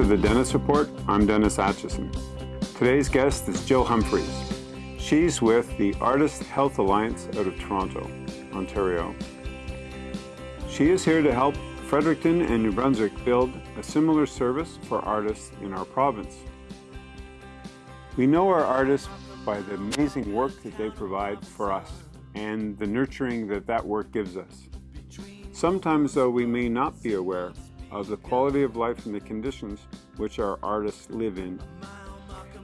to the Dennis Report. I'm Dennis Atchison. Today's guest is Jill Humphreys. She's with the Artist Health Alliance out of Toronto, Ontario. She is here to help Fredericton and New Brunswick build a similar service for artists in our province. We know our artists by the amazing work that they provide for us and the nurturing that that work gives us. Sometimes, though, we may not be aware of the quality of life and the conditions which our artists live in.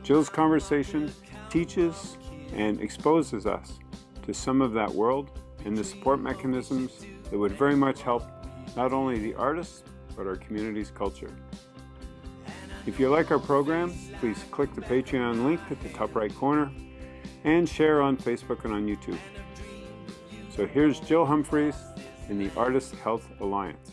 Jill's conversation teaches and exposes us to some of that world and the support mechanisms that would very much help not only the artists, but our community's culture. If you like our program, please click the Patreon link at the top right corner and share on Facebook and on YouTube. So here's Jill Humphreys in the Artist Health Alliance.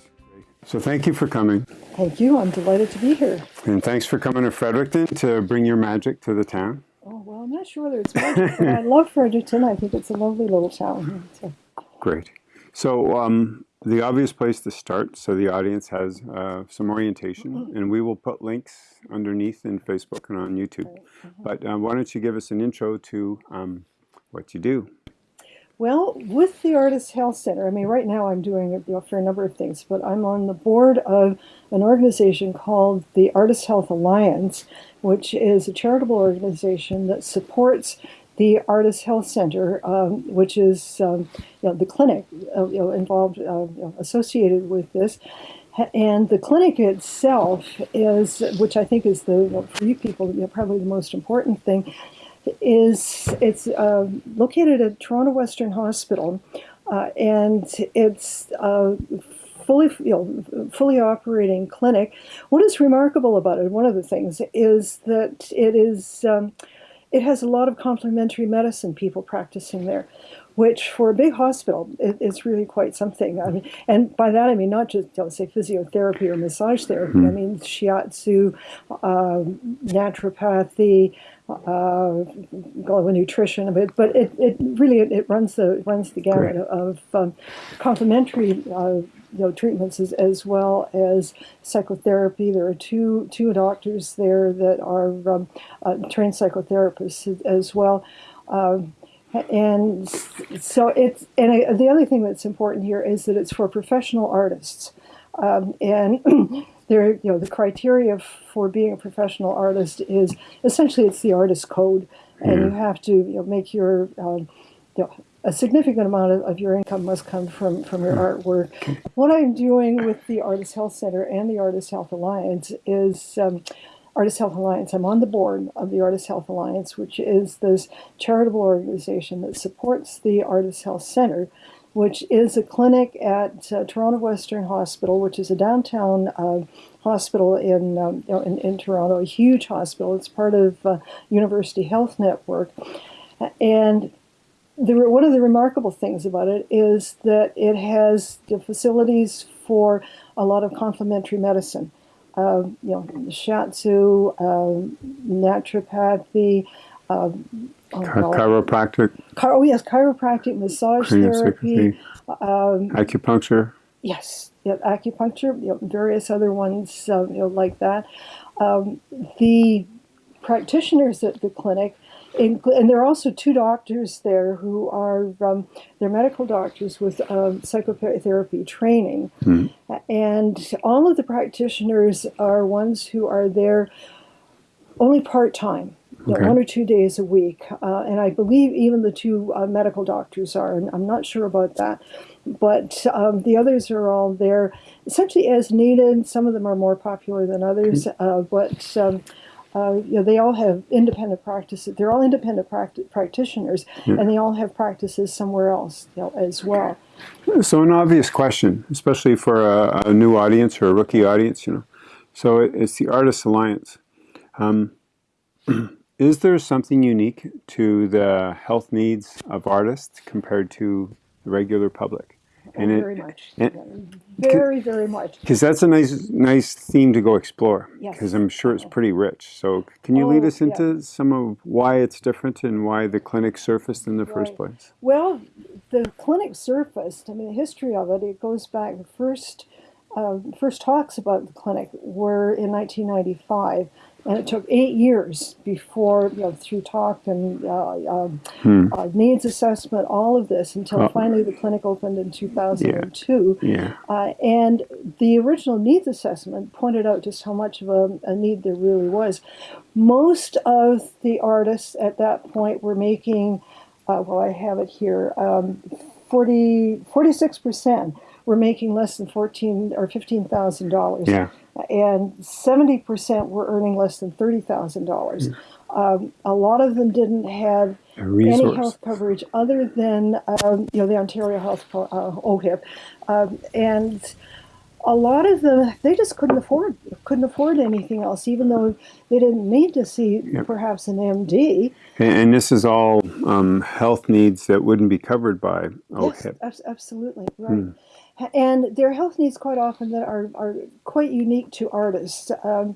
So thank you for coming. Thank you. I'm delighted to be here. And thanks for coming to Fredericton to bring your magic to the town. Oh, well, I'm not sure whether it's magic, but I love Fredericton. I think it's a lovely little town. So. Great. So um, the obvious place to start, so the audience has uh, some orientation, mm -hmm. and we will put links underneath in Facebook and on YouTube. Mm -hmm. But uh, why don't you give us an intro to um, what you do? Well, with the Artist Health Center, I mean, right now I'm doing it for a number of things, but I'm on the board of an organization called the Artist Health Alliance, which is a charitable organization that supports the Artist Health Center, um, which is um, you know, the clinic uh, you know, involved, uh, you know, associated with this. And the clinic itself is, which I think is the, for you people, probably the most important thing, is it's uh, located at Toronto Western Hospital, uh, and it's a fully you know, fully operating clinic. What is remarkable about it, one of the things, is that it is um, it has a lot of complementary medicine people practicing there which for a big hospital it, it's really quite something. I mean, and by that I mean not just don't say physiotherapy or massage therapy. Mm. I mean shiatsu, uh, naturopathy, uh, nutrition, but but it, it really it, it runs the runs the gamut Great. of um, complementary. Uh, you know, treatments as, as well as psychotherapy. There are two two doctors there that are um, uh, trained psychotherapists as well. Um, and so it's and I, the other thing that's important here is that it's for professional artists um, and there you know the criteria for being a professional artist is essentially it's the artist code and you have to you know, make your um, you know, a significant amount of, of, your income must come from, from your artwork. What I'm doing with the Artist Health Center and the Artist Health Alliance is um, Artist Health Alliance. I'm on the board of the Artist Health Alliance, which is this charitable organization that supports the Artist Health Center, which is a clinic at uh, Toronto Western Hospital, which is a downtown uh, hospital in, um, in, in, Toronto, a huge hospital. It's part of uh, University Health Network. And the, one of the remarkable things about it is that it has the facilities for a lot of complementary medicine uh, you know, shiatsu, uh, naturopathy, uh, oh, chiropractic. oh yes, chiropractic, massage therapy, um, acupuncture. Yes, yeah, acupuncture, you know, various other ones, uh, you know, like that. Um, the practitioners at the clinic and there are also two doctors there who are um, they're medical doctors with um, psychotherapy training, mm. and all of the practitioners are ones who are there only part time. Okay. one or two days a week, uh, and I believe even the two uh, medical doctors are. And I'm not sure about that, but um, the others are all there essentially as needed. Some of them are more popular than others, hmm. uh, but um, uh, you know, they all have independent practices. They're all independent practi practitioners, yeah. and they all have practices somewhere else you know, as well. So an obvious question, especially for a, a, new audience or a rookie audience, you know. So it's the Artists Alliance. Um, is there something unique to the health needs of artists compared to the regular public? and very it, much. And, very, very much. Because that's a nice, nice theme to go explore. Because yes. I'm sure it's pretty rich. So can you oh, lead us into yeah. some of why it's different and why the clinic surfaced in the right. first place? Well, the clinic surfaced. I mean, the history of it. It goes back. The first uh, first talks about the clinic were in 1995, and it took eight years before, you know, through talk and uh, um, Hmm. uh, needs assessment, all of this, until Oh. finally the clinic opened in 2002. Yeah. Uh, and the original needs assessment pointed out just how much of a, a need there really was. Most of the artists at that point were making, uh, well, I have it here, um, 40, 46% were making less than 14 or $15,000 Yeah. And 70% were earning less than $30,000. Um, a lot of them didn't have any health coverage other than um, you know the Ontario Health uh, OHIP, um, and a lot of them they just couldn't afford couldn't afford anything else, even though they didn't need to see Yep. perhaps an MD. And, and this is all um, health needs that wouldn't be covered by Yes, OHIP. abs- absolutely right. And their health needs quite often that are, are quite unique to artists. Um,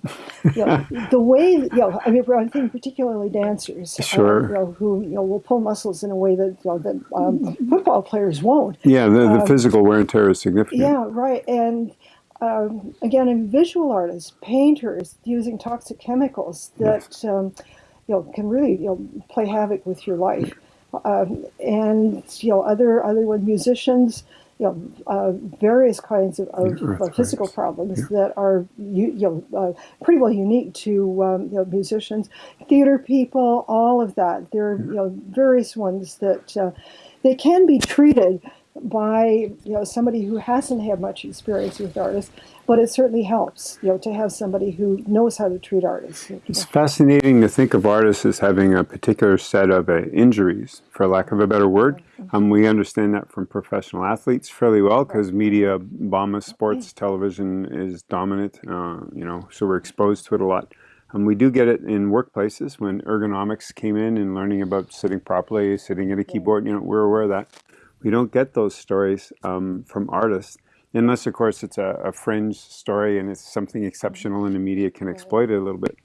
you know, the way, you know, I mean, I'm thinking particularly dancers, uh, Sure. you know, who you know will pull muscles in a way that you know, that um, football players won't. Yeah, the, the Um, physical wear and tear is significant. Yeah, right. And um, again, in visual artists, painters using toxic chemicals that um, you know can really you know play havoc with your life. Um, and you know other other musicians, you know uh, various kinds of, of Yeah, uh, physical problems that are you, you know uh, pretty well unique to um, you know musicians, theater people, all of that. There are you know various ones that uh, they can be treated by you know somebody who hasn't had much experience with artists, but it certainly helps you know to have somebody who knows how to treat artists. It's fascinating to think of artists as having a particular set of uh, injuries, for lack of a better word. Um, we understand that from professional athletes fairly well because media bomb sports television is dominant, uh, you know, so we're exposed to it a lot. Um, we do get it in workplaces when ergonomics came in and learning about sitting properly, sitting at a keyboard, you know, we're aware of that. We don't get those stories um, from artists unless, of course, it's a, a fringe story and it's something exceptional and the media can exploit it a little bit.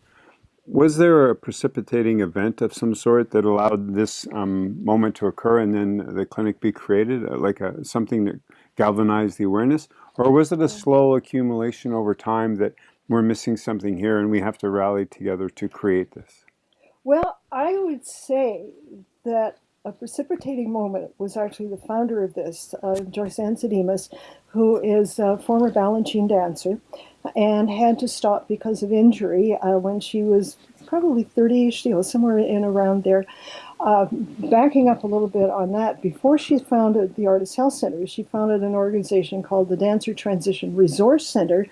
Was there a precipitating event of some sort that allowed this um, moment to occur and then the clinic be created, uh, like a, something that galvanized the awareness? Or was it a slow accumulation over time that we're missing something here and we have to rally together to create this? Well, I would say that a precipitating moment was actually the founder of this, uh, Joysanne Sidimus, who is a former Balanchine dancer and had to stop because of injury uh, when she was probably 30ish, you know, somewhere in around there. Uh, backing up a little bit on that, before she founded the Artist Health Center, she founded an organization called the Dancer Transition Resource Center,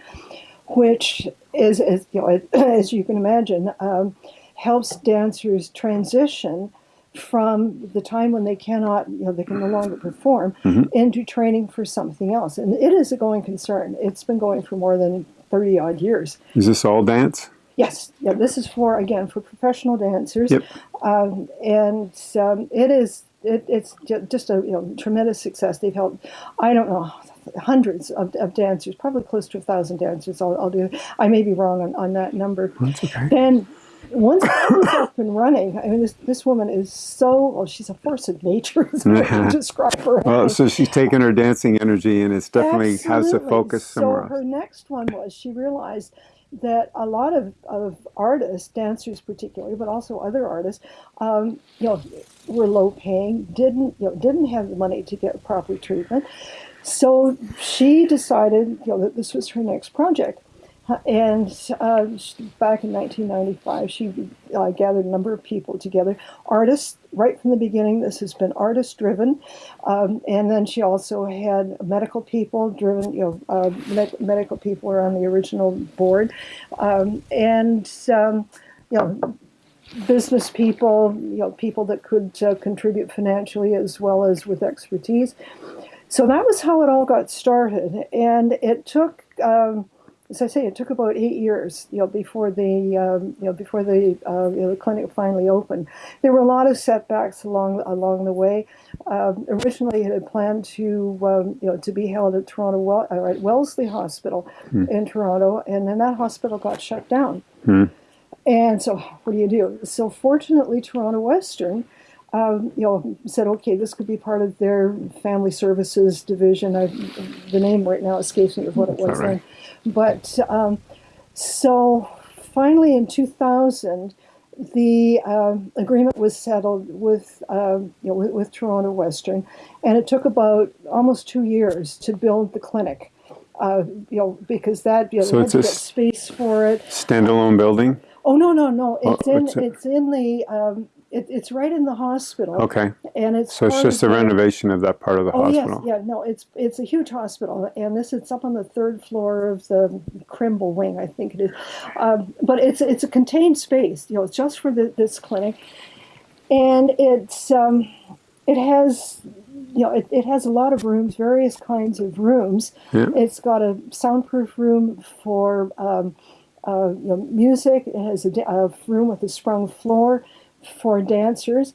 which is, as, you know, as you can imagine, um, helps dancers transition from the time when they cannot, you know, they can no longer perform into training for something else. And it is a going concern. It's been going for more than 30 odd years. Is this all dance? Yes, yeah, this is for, again, for professional dancers. Yep. Um, and um, it is, it, it's just a you know, tremendous success. They've helped, I don't know, hundreds of, of dancers, probably close to a thousand dancers. I'll, I'll do, I may be wrong on, on that number. That's okay. And once up and running, I mean, this, this woman is so, well, she's a force of nature, is what I can describe her Well, as. so she's taken her dancing energy and it's definitely has a focus somewhere So her next one was she realized that a lot of, of artists, dancers particularly, but also other artists, um, you know, were low paying, didn't you know, didn't have the money to get proper treatment. So she decided, you know, that this was her next project. And uh, back in 1995, she uh, gathered a number of people together, artists, right from the beginning. This has been artist driven. Um, and then she also had medical people driven, you know, uh, med- medical people were on the original board. Um, and, um, you know, business people, you know, people that could uh, contribute financially as well as with expertise. So that was how it all got started, and it took, um, as I say, it took about eight years, you know, before the, um, you know, before the, uh, you know, the clinic finally opened. There were a lot of setbacks along along the way. Um, originally, it had planned to, um, you know, to be held at Toronto well, uh, at Wellesley Hospital in Toronto, and then that hospital got shut down. And so, what do you do? So, fortunately, Toronto Western um, you know, said, okay, this could be part of their family services division. I, the name right now escapes me of what it was right. then. But um, so finally in 2000, the um, agreement was settled with, um, you know, with, with Toronto Western, and it took about almost two years to build the clinic. Uh, you know, because that you know, So it's a space for it. Standalone building? Oh no, no, no! Oh, It's in what's it? it's in the um, it, it's right in the hospital. Okay. and it's So it's just a the- renovation of that part of the Oh hospital? yes, yeah, no, it's it's a huge hospital, and this it's up on the third floor of the Krembil wing, I think it is. Um, but it's it's a contained space, you know, it's just for the, this clinic, and it's um, it has you know it, it has a lot of rooms, various kinds of rooms. Yeah. It's got a soundproof room for um, uh, you know, music. It has a, a room with a sprung floor for dancers.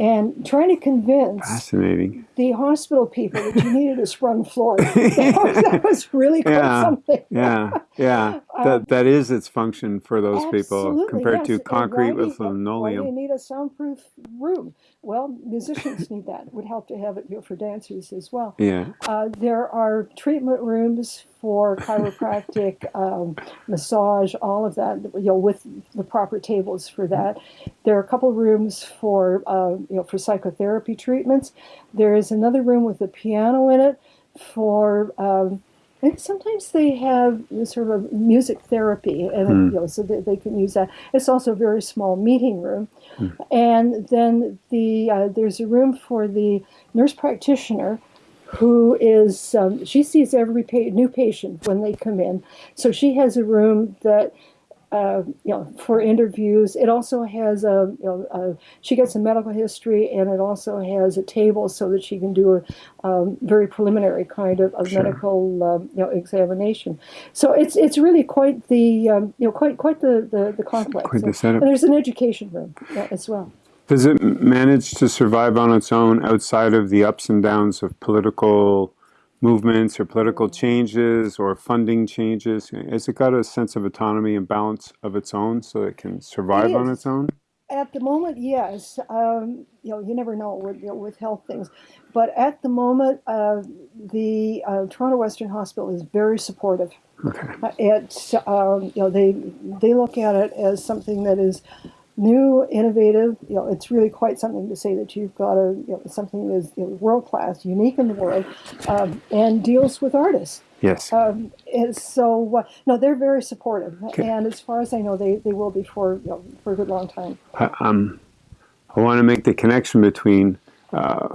And trying to convince Fascinating. the hospital people that you needed a sprung floor. that, was, that was really quite Yeah, something. Yeah, yeah. That that is its function for those people Um, compared yes. to concrete with you- Why do you need a soundproof room? Well, musicians need that. It would help to have it for dancers as well. Yeah. Uh, there are treatment rooms for chiropractic, um, massage, all of that. You know, with the proper tables for that. There are a couple rooms for uh, you know for psychotherapy treatments. There is another room with a piano in it for. Um, and sometimes they have sort of music therapy, and Hmm. you know, so that they can use that. It's also a very small meeting room, and then the uh, there's a room for the nurse practitioner, who is um, she sees every pa- new patient when they come in. So she has a room that. Uh, you know, for interviews, it also has a, you know, a, she gets a medical history, and it also has a table so that she can do a um, very preliminary kind of, of Sure. medical, um, you know, examination. So it's it's really quite the, um, you know, quite quite the the, the complex. Quite the setup. And there's an education room uh, as well. Does it manage to survive on its own outside of the ups and downs of political movements or political changes or funding changes? Has it got a sense of autonomy and balance of its own so it can survive on its own? At the moment, yes. Um, you know, you never know with you know, with health things, but at the moment, uh, the uh, Toronto Western Hospital is very supportive. Okay. Uh, It's um, you know they they look at it as something that is new, innovative. You know, it's really quite something to say that you've got a you know, something that is you know, world class, unique in the world, um, and deals with artists. Yes. Um, and so uh, no, they're very supportive, Okay. and as far as I know, they, they will be for you know, for a good long time. I, um, I want to make the connection between uh,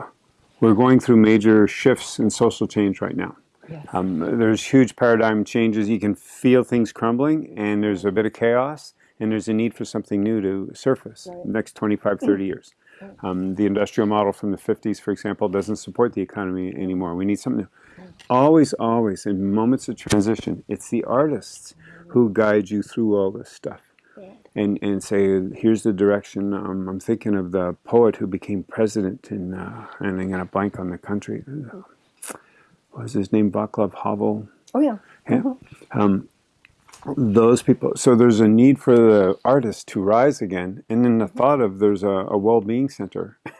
we're going through major shifts in social change right now. Yes. Um, there's huge paradigm changes. You can feel things crumbling, and there's a bit of chaos, and there's a need for something new to surface Right. the next 25, 30 years. Um, the industrial model from the 50s, for example, doesn't support the economy anymore. We need something new. Always, always, in moments of transition, it's the artists who guide you through all this stuff and and say here's the direction. Um, I'm thinking of the poet who became president in uh, and I'm gonna blank on the country. What was his name? Václav Havel. Oh yeah. Yeah. Um, those people. So there's a need for the artist to rise again, and then the thought of there's a, a well-being center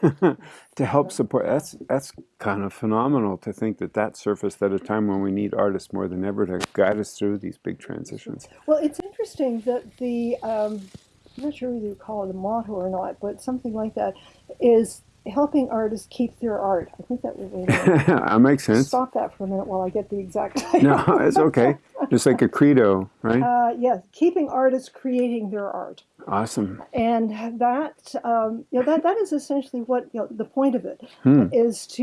to help support. That's that's kind of phenomenal to think that that surfaced at a time when we need artists more than ever to guide us through these big transitions. Well, it's interesting that the um, I'm not sure whether you call it a motto or not, but something like that is helping artists keep their art. I think that would be. that makes sense. Stop that for a minute while I get the exact title. No, it's okay. Just like a credo, right? Uh, yes, keeping artists creating their art, Awesome. and that um, you know that that is essentially what you know the point of it Hmm. is to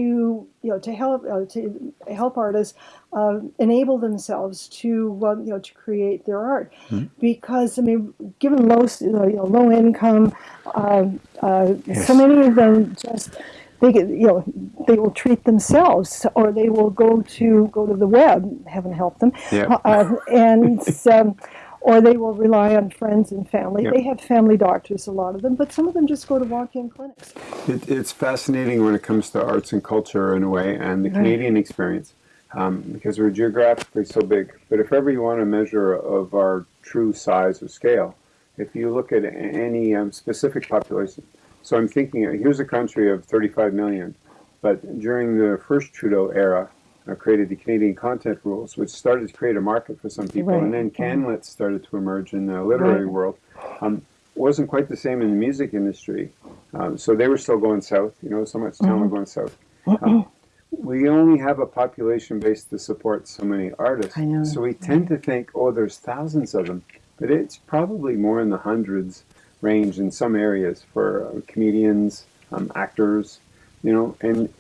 you know to help uh, to help artists uh, enable themselves to um, you know to create their art Hmm. because I mean given low you know, low income um, uh, Yes. so many of them just they get, you know they will treat themselves or they will go to go to the web heaven help them Yeah. uh, and um, or they will rely on friends and family Yep. they have family doctors a lot of them but some of them just go to walk-in clinics It, it's fascinating when it comes to arts and culture in a way, and the Canadian experience, um, because we're geographically so big. But if ever you want a measure of our true size or scale, if you look at any um, specific population, So I'm thinking, uh, here's a country of 35 million, but during the first Trudeau era, uh, created the Canadian content rules, which started to create a market for some people, Right. and then Canlit started to emerge in the literary Right. world. Um, wasn't quite the same in the music industry, um, so they were still going south. You know, so much talent Mm-hmm. going south. Um, we only have a population base to support so many artists, I know. so we tend to think, oh, there's thousands of them, but it's probably more in the hundreds range in some areas for uh, comedians, um, actors, you know, and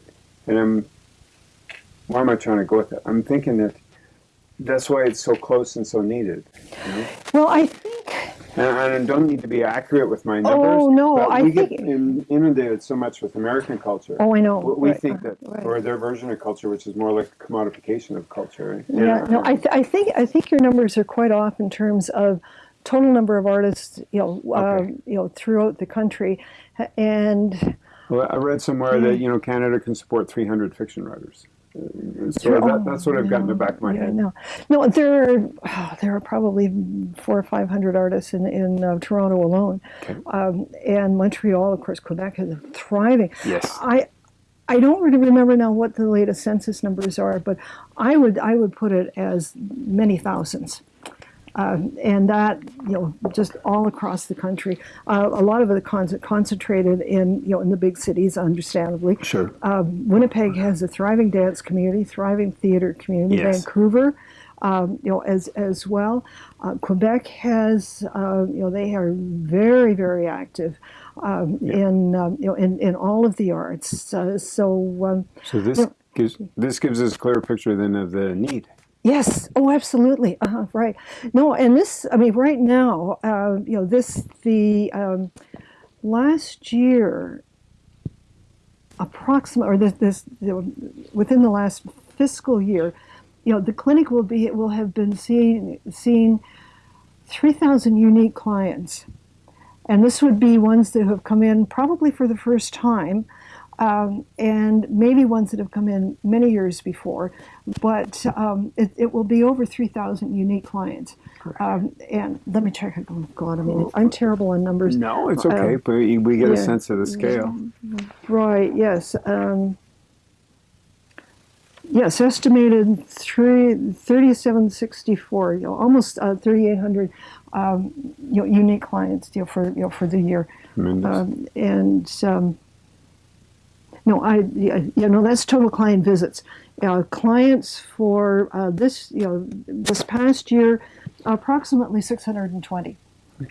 and I'm why am I trying to go with it? I'm thinking that that's why it's so close and so needed. You know? Well, I think and, I don't need to be accurate with my numbers. Oh, no, but I we think- get inundated so much with American culture. Oh, I know. We, Right, think that, right. or their version of culture, which is more like commodification of culture. Yeah, no, I, th- I think I think your numbers are quite off in terms of total number of artists, you know, uh, you know, throughout the country, and Well, I read somewhere that you know Canada can support 300 fiction writers. So that, that's what I've got in the back of my yeah, head. no, no, there are oh, there are probably four or five hundred artists in in uh, Toronto alone, Okay. um, and Montreal, of course, Quebec is thriving. Yes. I I don't really remember now what the latest census numbers are, but I would I would put it as many thousands. Um, and that you know just all across the country. Uh, a lot of it con- concentrated in you know in the big cities, understandably. Sure. Um, Winnipeg has a thriving dance community, thriving theater community. Yes. Vancouver, um, you know, as as well. Uh, Quebec has, uh, you know, they are very very active um, in um, you know in, in all of the arts. Uh, so um, So this gives this gives us a clearer picture then of the need. Yes. Oh, absolutely. Uh-huh, right. No, and this, I mean, right now, uh, you know, this, the um, last year, approximate, or this, this within the last fiscal year, you know, the clinic will be, it will have been seeing, seeing 3,000 unique clients. And this would be ones that have come in probably for the first time, um, and maybe ones that have come in many years before, but um, it, it will be over 3,000 unique clients. Um, and let me check. Oh, God, I mean, I'm terrible on numbers. No, it's okay, but we get a Uh, sense of the scale. Right, yes. Um, yes, estimated three, 3764, you know, almost uh, 3,800 um, you know, unique clients you know, for, you know, for the year. Um, and um, no, I yeah, no, that's total client visits. Uh, clients for uh, this, you know, this past year, approximately 620.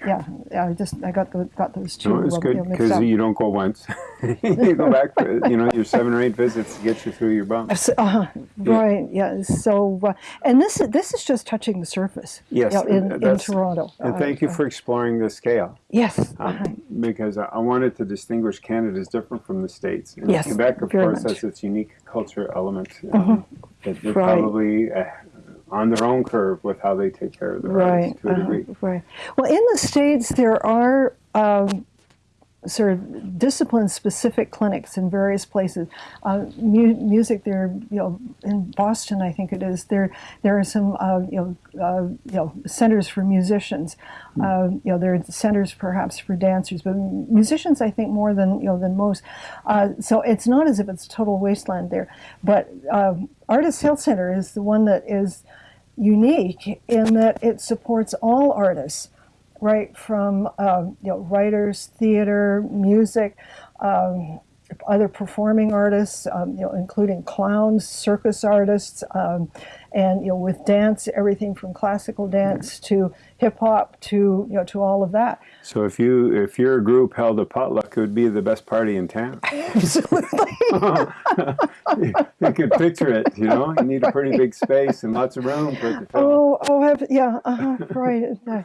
Yeah, I just I got the, got those two. No, it's uh, good you know, because you don't go once. you go back, for, you know, your seven or eight visits to get you through your bump. So- uh, right. Yeah. So, uh, and this is this is just touching the surface. Yes, you know, in, in Toronto. And Uh, thank you uh, for exploring the scale. yes. um, uh-huh. because I I wanted to distinguish Canada as different from the States. And Yes, Quebec, of course, much. has its unique culture element. Um, that they're Right. probably uh, on their own curve with how they take care of their Right. to a uh-huh. Right. Well, in the states, there are. Um, Sort of discipline-specific clinics in various places. Uh, mu- music, there, you know, in Boston, I think it is. There, there are some, uh, you know, uh, you know, centers for musicians. Uh, you know, there are centers perhaps for dancers, but musicians, I think, more than you know than most. Uh, so it's not as if it's total wasteland there. But um, Artist Health Center is the one that is unique in that it supports all artists, right from um, you know writers, theater, music, um, other performing artists, um, you know, including clowns, circus artists, um, and you know with dance, everything from classical dance to hip hop to you know to all of that. So if you if your group held a potluck, it would be the best party in town. Absolutely. you could picture it. You know, you need a pretty big space and lots of room for it to fill. oh, oh, have, yeah, uh-huh, right. Uh,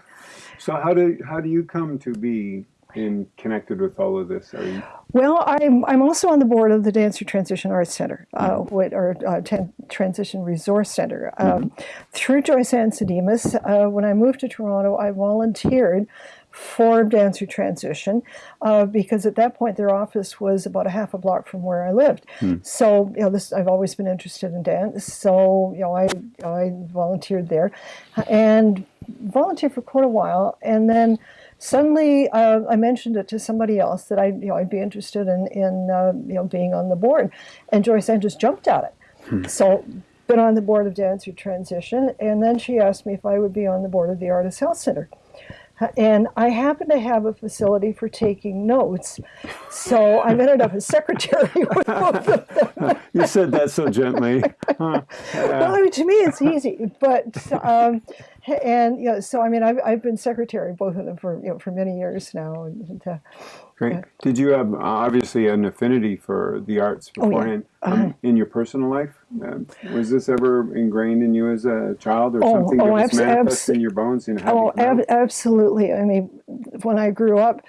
So how do how do you come to be in connected with all of this? Are you, Well, I'm, I'm also on the board of the Dancer Transition Arts Center, uh, what, or uh, Tran- Transition Resource Center. Um, Through Joysanne Sidimus, uh, when I moved to Toronto, I volunteered for Dancer Transition uh, because at that point their office was about a half a block from where I lived. So, you know, this I've always been interested in dance. So, you know, I, I volunteered there and volunteered for quite a while. And then suddenly uh, I mentioned it to somebody else that I, you know, I'd be interested in, in uh, you know, being on the board, and Joysanne just jumped at it. Hmm. So, been on the board of Dancer Transition, and then she asked me if I would be on the board of the Artist Health Center. And I happen to have a facility for taking notes, so I ended up as secretary with both of them. you said that so gently. Huh. Yeah. Well, I mean, to me, it's easy, but um, and you know, so I mean, I've, I've been secretary of both of them for you know for many years now. And, uh, Great. Did you have uh, obviously an affinity for the arts beforehand oh, yeah. um, in your personal life? Uh, was this ever ingrained in you as a child, or oh, something oh, that was manifest in your bones? In oh, ab absolutely. I mean, when I grew up,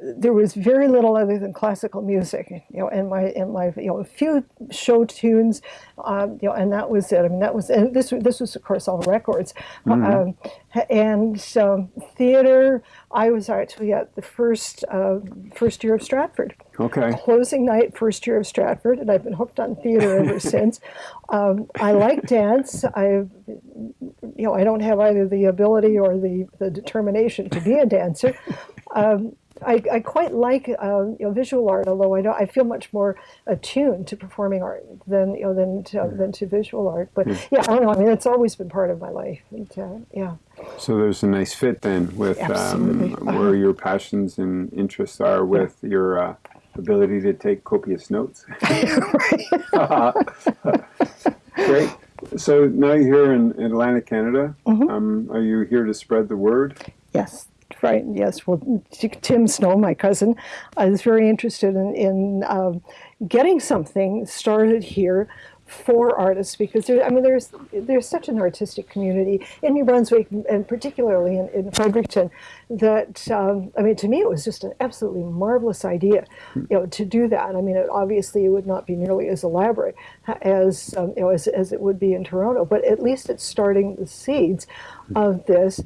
there was very little other than classical music, you know, and my and my you know a few show tunes, um, you know, and that was it. I mean, that was and this this was of course all records, mm -hmm. um, and um, theater. I was actually at the first uh, first year of Stratford. Okay. Closing night, first year of Stratford, and I've been hooked on theater ever since. Um, I like dance. I, you know, I don't have either the ability or the the determination to be a dancer. Um, I, I, quite like uh, you know, visual art, although I don't. I feel much more attuned to performing art than you know than to, mm. than to visual art. But mm. yeah, I don't know. I mean, it's always been part of my life. And, uh, yeah. So there's a nice fit then with um, where your passions and interests are with yeah. your uh, ability to take copious notes. Great. So now you're here in Atlantic, Canada. Mm -hmm. um, are you here to spread the word? Yes. Right, yes. Well, Tim Snow, my cousin, is very interested in, in um, getting something started here for artists because there, I mean there's there's such an artistic community in New Brunswick and particularly in, in Fredericton that um, I mean to me it was just an absolutely marvelous idea you know to do that I mean it, obviously it would not be nearly as elaborate as um, you know as, as it would be in Toronto but at least it's starting the seeds of this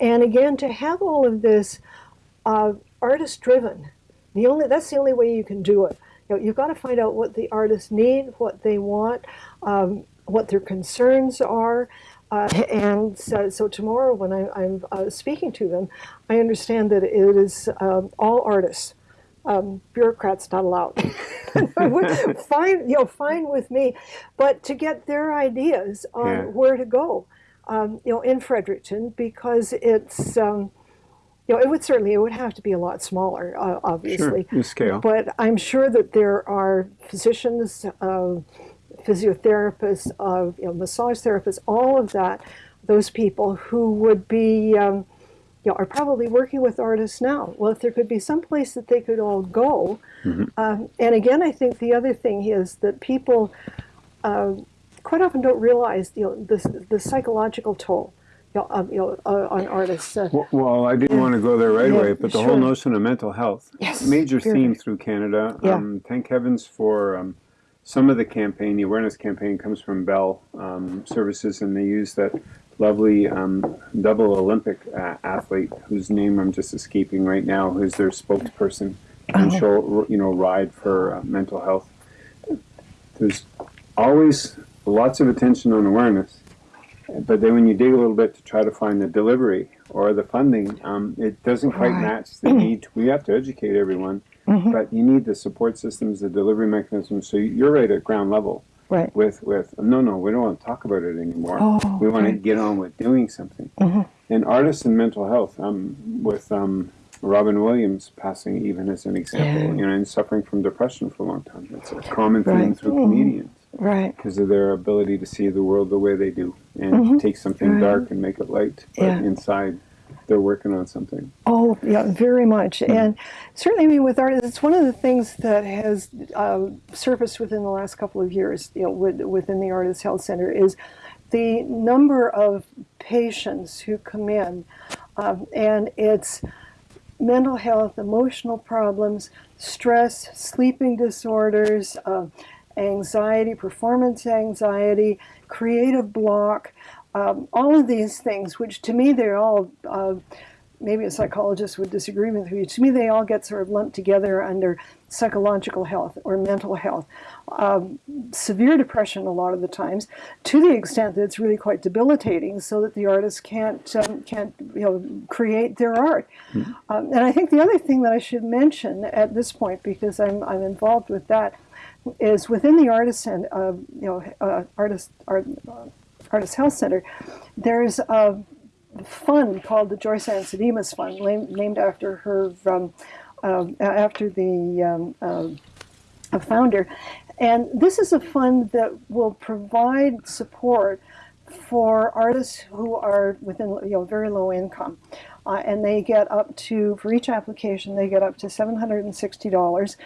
and again, to have all of this uh, artist driven, the only that's the only way you can do it. You know, you've got to find out what the artists need, what they want, um, what their concerns are. Uh, and so, so, tomorrow when I, am uh, speaking to them, I understand that it is um, all artists. Um, bureaucrats not allowed. fine, you know, fine with me, but to get their ideas on yeah. where to go um, you know, in Fredericton because it's, um, you know, it would certainly, it would have to be a lot smaller, uh, obviously. Sure, scale. But I'm sure that there are physicians, uh, physiotherapists, uh, you know, massage therapists, all of that, those people who would be, um, you know, are probably working with artists now. Well, if there could be some place that they could all go, mm -hmm. um, and again, I think the other thing is that people uh, quite often don't realize you know the, the psychological toll you know, um, you know uh, on artists. Uh, well, well, I didn't yeah. want to go there right yeah, away, but the sure. whole notion of mental health, yes, major theme through Canada. Yeah. Um, thank heavens for um, some of the campaign. The awareness campaign comes from Bell um, Services, and they use that lovely um, double Olympic uh, athlete whose name I'm just escaping right now, who's their spokesperson and oh. show you know ride for uh, mental health. There's always lots of attention on awareness, but then when you dig a little bit to try to find the delivery or the funding, um, it doesn't quite right. match the need. We have to educate everyone, mm -hmm. but you need the support systems, the delivery mechanisms. So you're right at ground level. Right. With with no no we don't want to talk about it anymore. Oh, we want right. to get on with doing something. Mm -hmm. And artists and mental health. Um, with um, Robin Williams passing even as an example, yeah. you know, and suffering from depression for a long time. It's a common thing right. through mm -hmm. comedians right because of their ability to see the world the way they do and mm -hmm. take something right. dark and make it light but yeah. inside they're working on something oh yeah very much mm -hmm. and certainly i mean with art it's one of the things that has uh, surfaced within the last couple of years you know with, within the artist health center is the number of patients who come in um, and it's mental health emotional problems stress sleeping disorders uh, anxiety, performance anxiety, creative block, um, all of these things, which to me they're all uh, maybe a psychologist would disagree with me. To me, they all get sort of lumped together under psychological health or mental health. Um, severe depression, a lot of the times, to the extent that it's really quite debilitating, so that the artist can't um, can't you know create their art. Mm-hmm. Um, and I think the other thing that I should mention at this point, because I'm I'm involved with that, is within the artist and uh, you know uh, artist art, uh, artist health center, there's a fund called the Joysanne Sidimus Fund, named after her, um, uh, after the um, uh, founder. And this is a fund that will provide support for artists who are within you know very low income. Uh, and they get up to, for each application, they get up to $760,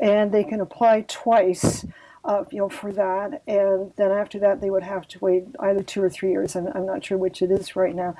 and they can apply twice uh, you know, for that. And then after that, they would have to wait either two or three years. I'm, I'm not sure which it is right now.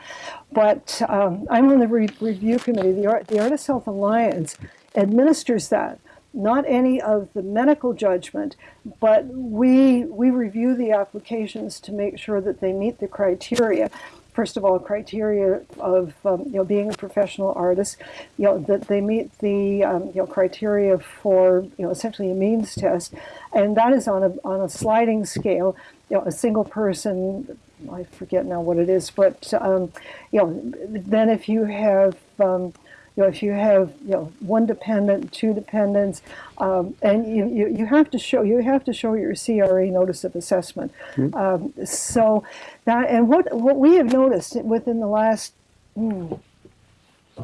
But um, I'm on the re review committee. The, Art, the Artist Health Alliance administers that. Not any of the medical judgment, but we we review the applications to make sure that they meet the criteria first of all, criteria of um, you know being a professional artist, you know that they meet the um, you know criteria for you know essentially a means test, and that is on a on a sliding scale. You know, a single person, I forget now what it is, but um, you know, then if you have um, you know, if you have you know one dependent, two dependents, um, and you, you, you have to show you have to show your CRA notice of assessment. Mm-hmm. Um, so that and what what we have noticed within the last mm,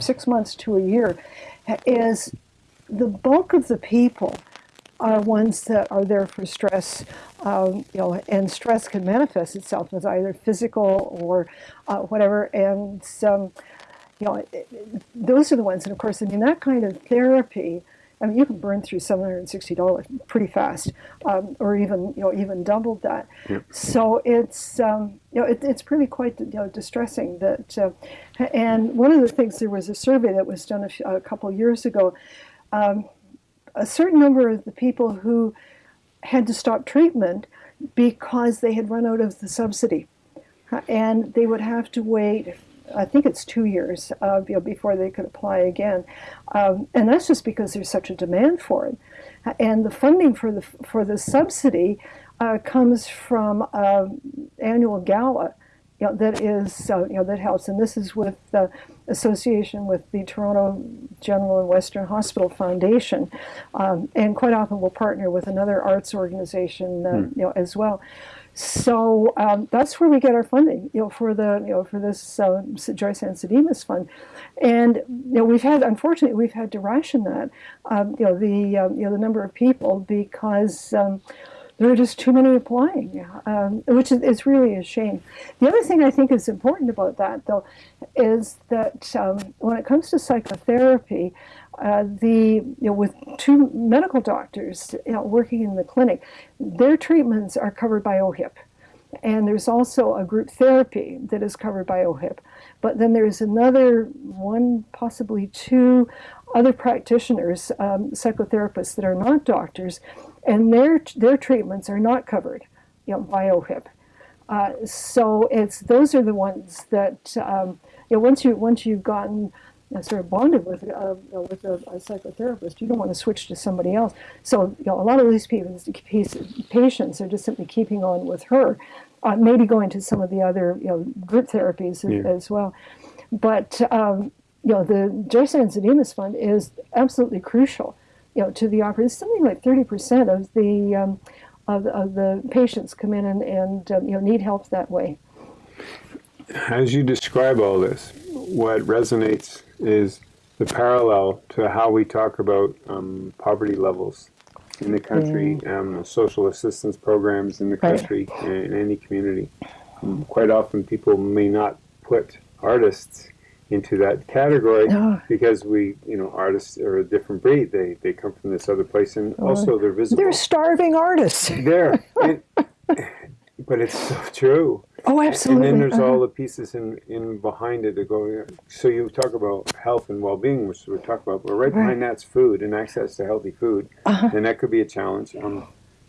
six months to a year is the bulk of the people are ones that are there for stress, um, you know, and stress can manifest itself as either physical or uh, whatever, and um, you know, those are the ones. And of course, I mean, that kind of therapy, I mean, you can burn through $760 pretty fast, um, or even, you know, even doubled that. Yep. So it's, um, you know, it, it's pretty quite, you know, distressing that, uh, and one of the things, there was a survey that was done a, few, a couple years ago. Um, a certain number of the people who had to stop treatment because they had run out of the subsidy. And they would have to wait I think it's two years uh, you know, before they could apply again, um, and that's just because there's such a demand for it. And the funding for the for the subsidy uh, comes from an annual gala, you know, that is uh, you know that helps. And this is with the association with the Toronto General and Western Hospital Foundation, um, and quite often we'll partner with another arts organization, mm. you know, as well. So um, that's where we get our funding, you know, for the, you know, for this uh, Joysanne Sidimus fund, and you know, we've had, unfortunately, we've had to ration that, um, you know, the, um, you know, the number of people because um, there are just too many applying, um, which is, is really a shame. The other thing I think is important about that, though, is that um, when it comes to psychotherapy, uh, the you know with two medical doctors you know, working in the clinic, their treatments are covered by OHIP, and there's also a group therapy that is covered by OHIP. But then there's another one, possibly two other practitioners, um, psychotherapists that are not doctors, and their their treatments are not covered, you know, by OHIP. Uh, so it's those are the ones that um, you know once you once you've gotten sort of bonded with uh, with a, a, psychotherapist. You don't want to switch to somebody else. So you know, a lot of these people, patients are just simply keeping on with her, uh, maybe going to some of the other you know group therapies yeah. as well. But um, you know, the Joysanne Sidimus Fund is absolutely crucial. You know, to the operation. Something like thirty percent of the um, of, of, the patients come in and, and um, you know need help that way. As you describe all this, what resonates is the parallel to how we talk about um, poverty levels in the country, mm. um, social assistance programs in the country, right. in any community. Quite often, people may not put artists into that category oh. because we, you know, artists are a different breed. They they come from this other place, and oh. also they're visible. They're starving artists. There, but it's so true. Oh, absolutely. And then there's uh-huh. all the pieces in, in behind it that go. So you talk about health and well-being, which we talk about, but right, right. behind that's food and access to healthy food, uh-huh. and that could be a challenge. Um,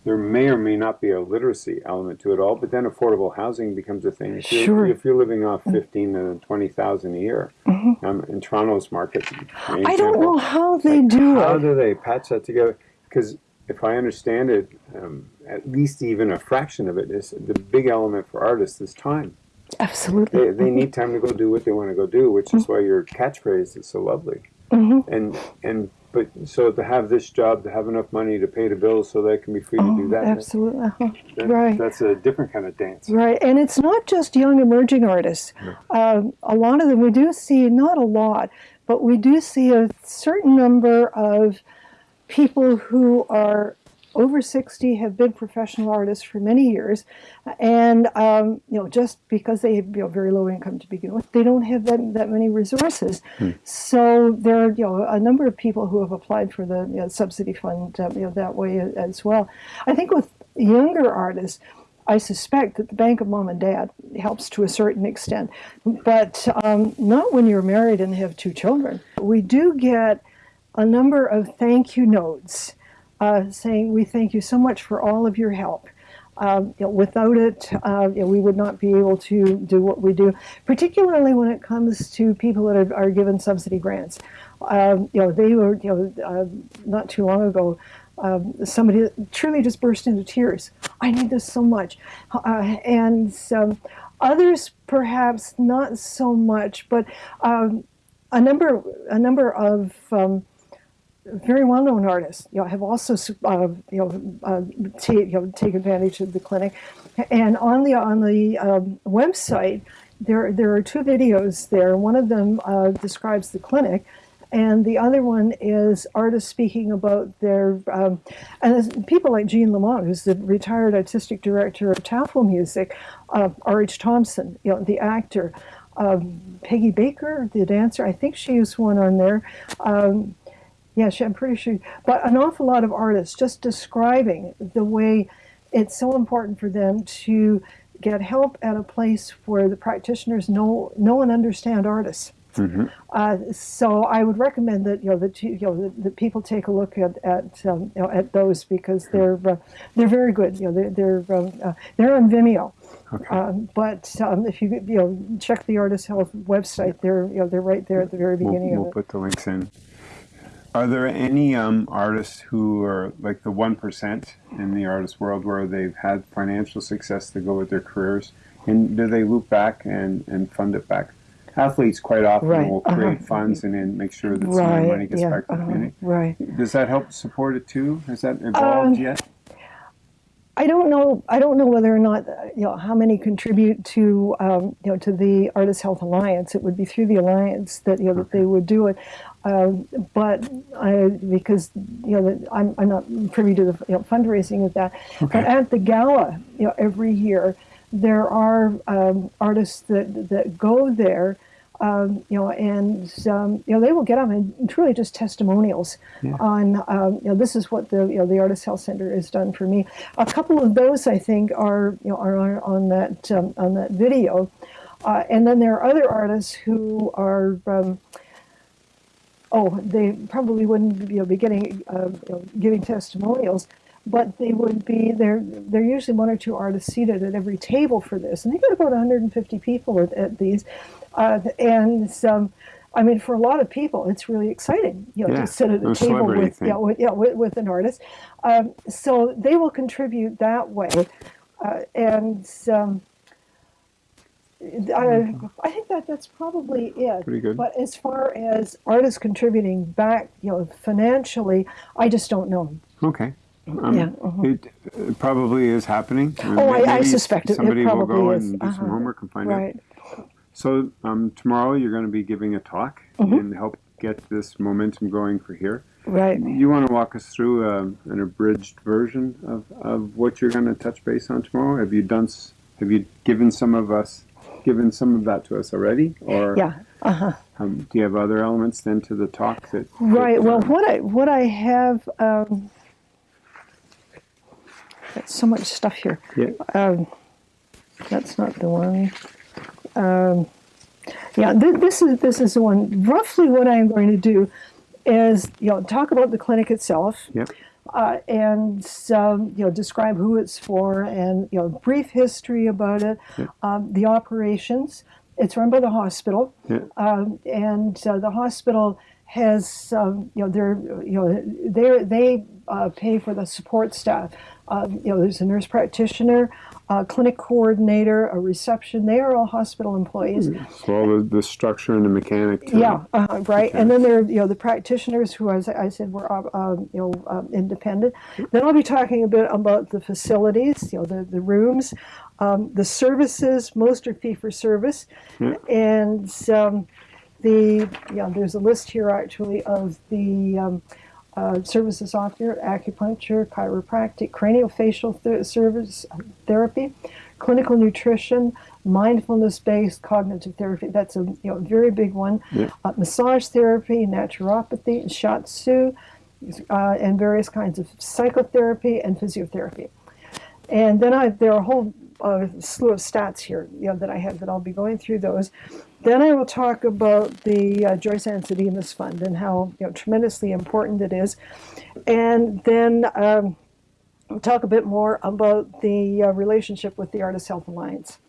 there may or may not be a literacy element to it all, but then affordable housing becomes a thing. If you're, Sure. if you're living off fifteen to twenty thousand a year, um, in Toronto's market, Mm-hmm. I don't know how they like, do How it. How do they patch that together? Because if I understand it, um, at least even a fraction of it is the big element for artists is time. Absolutely. They, they need time to go do what they want to go do, which is why your catchphrase is so lovely. Mm-hmm. And and but so to have this job, to have enough money to pay the bills, so they can be free to do that, Absolutely. uh-huh. that- Right. That's a different kind of dance. Right, and it's not just young emerging artists. Um, a lot of them, we do see, not a lot, but we do see a certain number of people who are over 60, have been professional artists for many years, and um, you know, just because they have you know, very low income to begin with, they don't have that, that many resources. So there are you know, a number of people who have applied for the you know, subsidy fund uh, you know, that way as well. I think with younger artists, I suspect that the bank of mom and dad helps to a certain extent, but um, not when you're married and have two children. We do get a number of thank you notes uh, saying, We thank you so much for all of your help. Um, you know, without it, uh, you know, we would not be able to do what we do, particularly when it comes to people that are, are given subsidy grants. Um, you know, they were, you know, uh, not too long ago, um, somebody truly just burst into tears. I need this so much. Uh, and others perhaps not so much, but um, a number, a number of um, very well-known artists, you know, have also, uh, you know, uh, take, you know, take advantage of the clinic. And on the on the um, website, there there are two videos there. One of them uh, describes the clinic, and the other one is artists speaking about their um, and people like Jeanne Lamon, who's the retired artistic director of Tafelmusik, uh, R.H. Thomson, you know, the actor. Um, Peggy Baker, the dancer, I think she is one on there. Um, yeah, I'm pretty sure. But an awful lot of artists just describing the way it's so important for them to get help at a place where the practitioners know know and understand artists. Uh, so I would recommend that you know that you know that, that people take a look at at um, you know at those because they're uh, they're very good. You know they're they're um, uh, they're on Vimeo. Um, but um, if you you know check the Artist Health website, they're you know they're right there at the very We'll, beginning we'll of it. put the links in. Are there any um, artists who are like the one percent in the artist world where they've had financial success to go with their careers, and do they loop back and, and fund it back? Athletes quite often Right, will create uh-huh. funds and then make sure that some of their money gets yeah, back to the uh-huh, community. right. Does that help support it too? Has that evolved Um, yet? I don't know. I don't know whether or not uh, you know how many contribute to um, you know to the Artist Health Alliance. It would be through the alliance that you know that they would do it. Um, but I, because you know that I'm, I'm not privy to the you know, fundraising of that. But at the gala, you know, every year there are um, artists that that go there. Um, you know, and um, you know they will get up and truly just testimonials on um, you know this is what the you know the Artist Health Center has done for me. A couple of those I think are you know are on, on that um, on that video, uh, and then there are other artists who are. Oh, they probably wouldn't you know, be getting uh, you know, giving testimonials, but they would be there. There are usually one or two artists seated at every table for this, and they get about 150 people at, at these, uh, and I mean, for a lot of people, it's really exciting, you know, Yeah, to sit at a table with, yeah, with, yeah, with, with an artist. Um, so they will contribute that way, uh, and. Um, I, I think that that's probably it. Pretty good. But as far as artists contributing back, you know, financially, I just don't know. Okay. Um, Yeah, uh-huh. it, it probably is happening. Oh, I- I suspect it- it Somebody will go is. and do some Uh-huh. homework and find out. Right. So um, tomorrow you're going to be giving a talk Mm-hmm. and help get this momentum going for here. Right. You want to walk us through um an abridged version of, of what you're going to touch base on tomorrow? Have you done? Have you given some of us, given some of that to us already, or Yeah. Uh-huh. um, do you have other elements then to the talk that? Right. that, Well, um, what I what I have. Um, got so much stuff here. yeah, Um, that's not the one. Um, yeah, th- this is this is the one. Roughly, what I'm going to do is you know talk about the clinic itself. Yep. Uh, and um, you know describe who it's for and you know brief history about it, Yeah. um, the operations. It's run by the hospital, Yeah. um, and uh, the hospital has um, you know they're you know they they uh, pay for the support staff. Um, you know, there's a nurse practitioner, a clinic coordinator, a reception. They are all hospital employees. So all the, the structure and the mechanic. too. Yeah, uh, right. And then there are you know the practitioners who, as I said, were uh, um, you know um, independent. Then I'll be talking a bit about the facilities, you know, the the rooms, um, the services. Most are fee for service, Yeah. and um, the yeah. There's a list here actually of the. Uh, services offered acupuncture, chiropractic, craniofacial th- service therapy, clinical nutrition, mindfulness-based cognitive therapy. That's a you know very big one. Yeah. Uh, massage therapy, naturopathy, shiatsu, uh, and various kinds of psychotherapy and physiotherapy. And then I there are a whole uh, slew of stats here, you know, that I have that I'll be going through those. Then I will talk about the uh, Joysanne Sidimus Fund and how you know tremendously important it is, and then um, I'll talk a bit more about the uh, relationship with the Artist Health Alliance.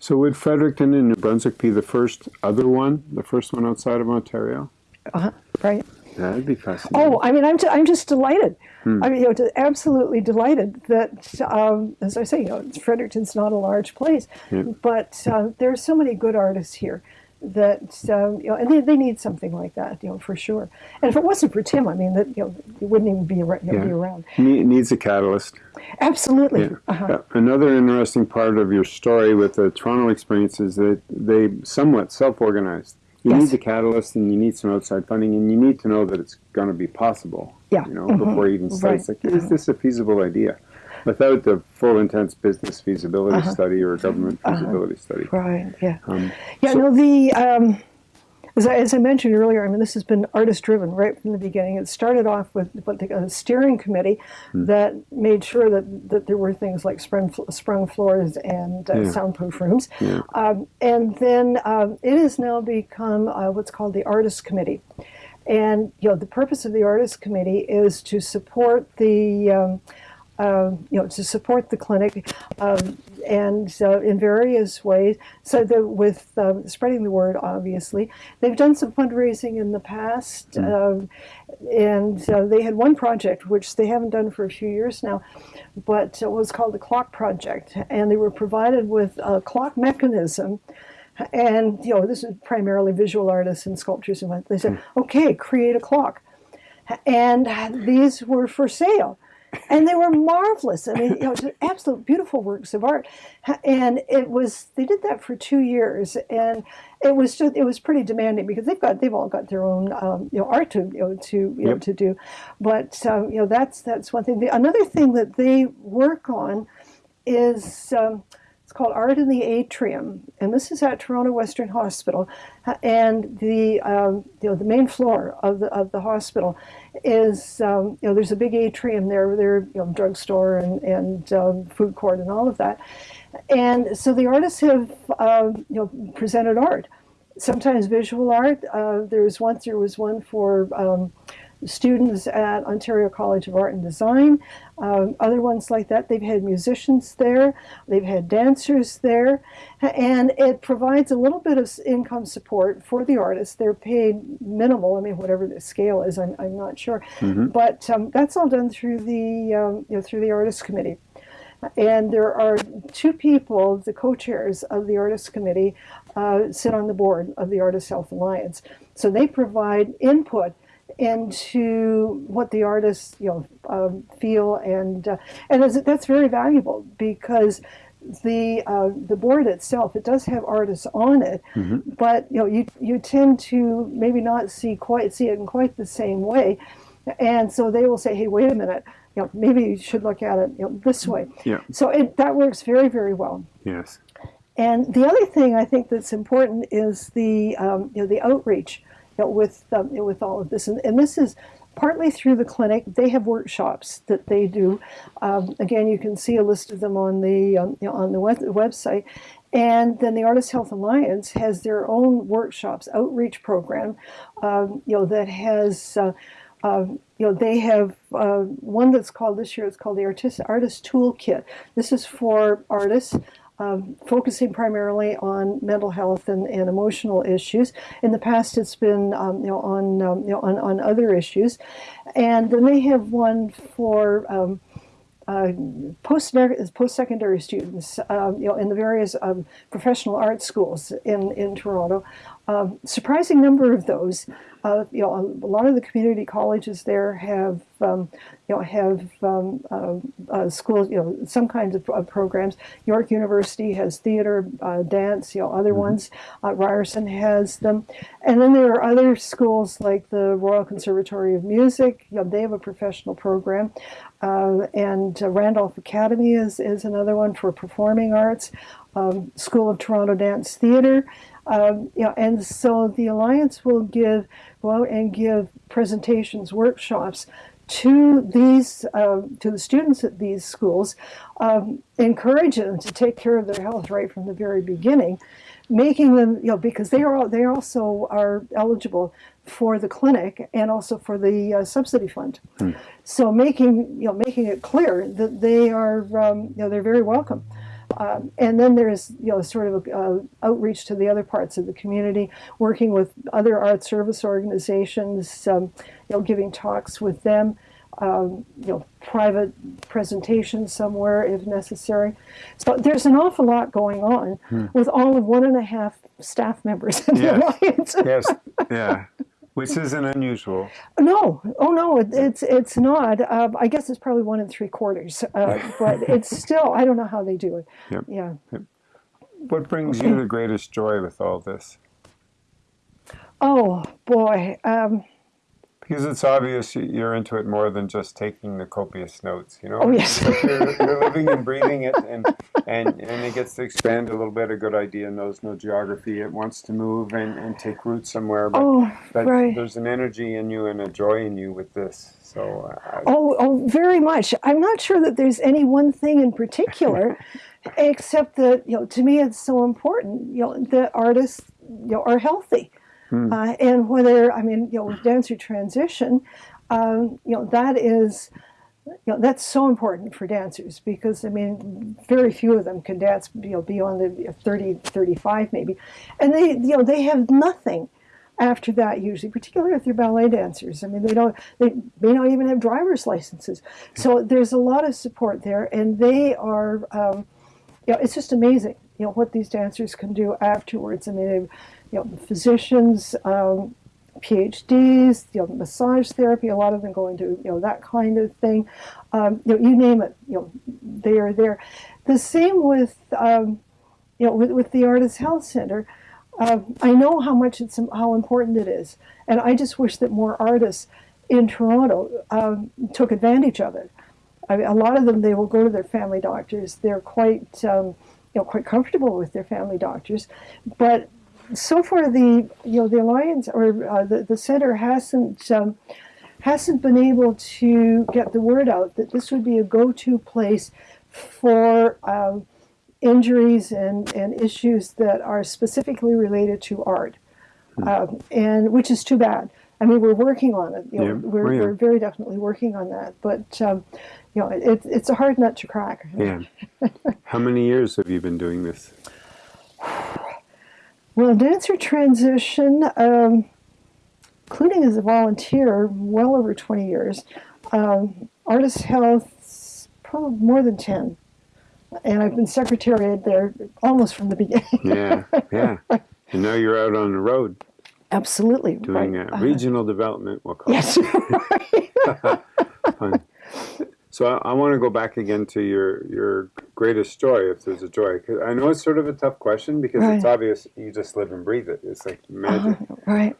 So would Fredericton in New Brunswick be the first other one, the first one outside of Ontario? Uh-huh, right? That'd be fascinating. Oh, I mean, I'm, ju- I'm just delighted. I mean, you know, absolutely delighted that, um, as I say, you know, Fredericton's not a large place, Yeah. but uh, there are so many good artists here that um, you know, and they, they need something like that, you know, for sure. And if it wasn't for Tim, I mean, that you know, it wouldn't even be, ar- you know, Yeah. be around. Ne- needs a catalyst. Absolutely. Yeah. Uh-huh. Uh, Another interesting part of your story with the Toronto experience is that they somewhat self-organized. You Yes. need the catalyst, and you need some outside funding, and you need to know that it's going to be possible. Yeah. You know, Mhm. before you even start, Right. like, is this a feasible idea? Without the full, intense business feasibility Uh-huh. study or government Uh-huh. feasibility study. Right. Yeah. Um, Yeah, So- no, the um, as, I, as I mentioned earlier, I mean, this has been artist driven right from the beginning. It started off with what the a steering committee Hmm. that made sure that, that there were things like sprung, sprung floors and uh, Yeah. soundproof rooms. Yeah. Um, and then um, it has now become uh, what's called the artist committee. And you know, the purpose of the artist committee is to support the um, uh, you know, to support the clinic um, and uh, in various ways. So that with um, spreading the word, obviously, they've done some fundraising in the past, um, and uh, they had one project which they haven't done for a few years now, but it was called the Clock Project, and they were provided with a clock mechanism. And you know, this is primarily visual artists and sculptors, and what they said, okay, create a clock. And these were for sale and they were marvelous. I mean you know just absolute beautiful works of art. And it was they did that for two years and it was just it was pretty demanding because they've got they've all got their own um, you know art to you know to you know to do. But um, you know that's that's one thing. The, another thing that they work on is um, called Art in the Atrium, and this is at Toronto Western Hospital. And the um, you know the main floor of the of the hospital is um, you know there's a big atrium there, there you know drugstore and and um, food court and all of that. And so the artists have um, you know presented art, sometimes visual art. Uh, there was once there was one for. Students at Ontario College of Art and Design, um, other ones like that. They've had musicians there, they've had dancers there, and it provides a little bit of income support for the artists. They're paid minimal, I mean, whatever the scale is, I'm, I'm not sure. But um, that's all done through the, um, you know, through the Artists Committee. And there are two people, the co-chairs of the Artists Committee, uh, sit on the board of the Artists Health Alliance. So they provide input into what the artists, you know, um, feel, and uh, and that's, that's very valuable because the uh, the board itself it does have artists on it, but you know you you tend to maybe not see quite see it in quite the same way, and so they will say, hey, wait a minute, you know, maybe you should look at it you know, this way. Yeah. So it, that works very very well. Yes. And the other thing I think that's important is the um, you know the outreach you know, with um, with all of this, and, and this is partly through the clinic. They have workshops that they do. Um, again, you can see a list of them on the um, you know, on the web- website. And then the Artist Health Alliance has their own workshops outreach program, um, you know, that has. Uh, uh, you know, they have uh, one that's called this year. It's called the Artist Artist Toolkit. This is for artists. Um, focusing primarily on mental health and, and, emotional issues. In the past, it's been um, you know on um, you know on, on other issues, and then they have one for um, uh, post post-secondary students, uh, you know, in the various um, professional art schools in in Toronto. Uh, surprising number of those. Uh, you know, a, lot of the community colleges there have um, you know have um, uh, uh, schools, you know, some kinds of, of, programs. York University has theater, dance, you know, other mm-hmm. ones. Ryerson has them, and then there are other schools like the Royal Conservatory of Music. You know, they have a professional program. Uh, and uh, Randolph Academy is, is another one for performing arts, um, School of Toronto Dance Theatre. Um, you know, and so the Alliance will give, go out and give presentations, workshops to these, uh, to the students at these schools, um, encourage them to take care of their health right from the very beginning, making them, you know, because they are they also are eligible for the clinic and also for the uh, subsidy fund. Hmm. So making you know making it clear that they are um, you know they're very welcome. Um, and then there's you know sort of a, uh, outreach to the other parts of the community, working with other art service organizations, um, you know, giving talks with them, um, you know, private presentations somewhere if necessary. So there's an awful lot going on hmm. with all of one and a half staff members in yes. the alliance. yes, yeah. Which isn't unusual. No, oh no, it, it's it's not. Uh, I guess it's probably one and three quarters, uh, but it's still. I don't know how they do it. Yep. Yeah. Yep. What brings you the greatest joy with all this? Oh boy. Um, because it's obvious you're into it more than just taking the copious notes, you know? Oh, yes. you're, you're, living and breathing it, and, and, and it gets to expand a little bit. A good idea knows no geography. It wants to move and, and take root somewhere. But, oh, but right. there's an energy in you and a joy in you with this. So. Uh, oh, oh, very much. I'm not sure that there's any one thing in particular, except that, you know, to me it's so important, you know, that artists, you know, are healthy. Hmm. Uh, and whether, I mean, you know, with dancer transition, um, you know, that is, you know, that's so important for dancers because, I mean, very few of them can dance, you know, beyond the 30, 35 maybe. And they, you know, they have nothing after that usually, particularly if they're ballet dancers. I mean, they don't, they may not even have driver's licenses. So there's a lot of support there and they are, um, you know, it's just amazing, you know, what these dancers can do afterwards. I mean, you know, physicians, um, PhDs, you know, massage therapy, a lot of them go into, you know, that kind of thing. Um, you know, you name it, you know, they are there. The same with, um, you know, with, with the Artist Health Center. Uh, I know how much it's, how important it is. And I just wish that more artists in Toronto um, took advantage of it. I mean, a lot of them, they will go to their family doctors. They're quite, um, you know, quite comfortable with their family doctors. But so far the you know the alliance or uh, the the center hasn't um, hasn't been able to get the word out that this would be a go-to place for um, injuries and and issues that are specifically related to art, hmm. um, and which is too bad. I mean, we're working on it. You know, yeah. we're, oh, yeah. we're very definitely working on that. But um, you know, it, it's a hard nut to crack. Yeah. How many years have you been doing this? Well, dancer transition, um, including as a volunteer, well over 20 years. Um, artist health, probably more than 10. And I've been secretary there almost from the beginning. yeah, yeah. And now you're out on the road. Absolutely. Doing right. Uh, regional uh, development, we'll call yes, it. Yes, So I, I, want to go back again to your your greatest joy, if there's a joy. Cause I know it's sort of a tough question because right. it's obvious you just live and breathe it. It's like magic. Uh, right.